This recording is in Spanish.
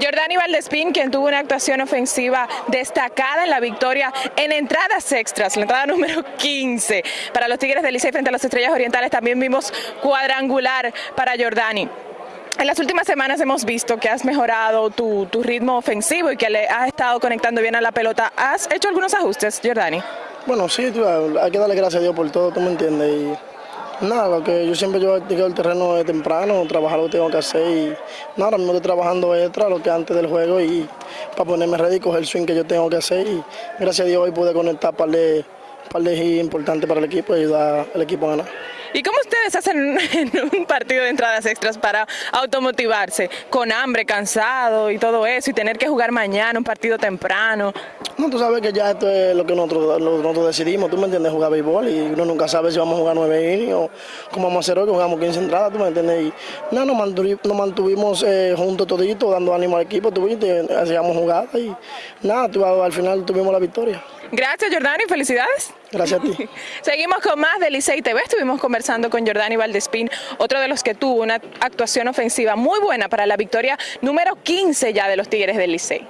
Jordani Valdespín, quien tuvo una actuación ofensiva destacada en la victoria en entradas extras, la entrada número 15 para los Tigres del Licey frente a las Estrellas Orientales, también vimos cuadrangular para Jordani. En las últimas semanas hemos visto que has mejorado tu, ritmo ofensivo y que le has estado conectando bien a la pelota. ¿Has hecho algunos ajustes, Jordani? Bueno, sí, hay que darle gracias a Dios por todo, tú me entiendes. Y Nada, lo que yo siempre yo digo el terreno de temprano, trabajar lo que tengo que hacer y nada, ahora mismo estoy trabajando extra lo que antes del juego y para ponerme ready coger el swing que yo tengo que hacer y gracias a Dios hoy pude conectar para de, par de importante para el equipo y ayudar al equipo a ganar. ¿Y cómo ustedes hacen en un partido de entradas extras para automotivarse? Con hambre, cansado y todo eso, y tener que jugar mañana un partido temprano. No, tú sabes que ya esto es lo que nosotros, nosotros decidimos, tú me entiendes, jugar béisbol y uno nunca sabe si vamos a jugar nueve innings o como vamos a hacer hoy, que jugamos 15 entradas, tú me entiendes. Y nada, nos mantuvimos, nos mantuvimos eh, juntos toditos, dando ánimo al equipo, tú viste, hacíamos jugadas y nada, tú, al final tuvimos la victoria. Gracias, Jordani, felicidades. Gracias a ti. Seguimos con más de Licey TV. Estuvimos conversando con Jordani Valdespín, otro de los que tuvo una actuación ofensiva muy buena para la victoria número 15 ya de los Tigres del Licey.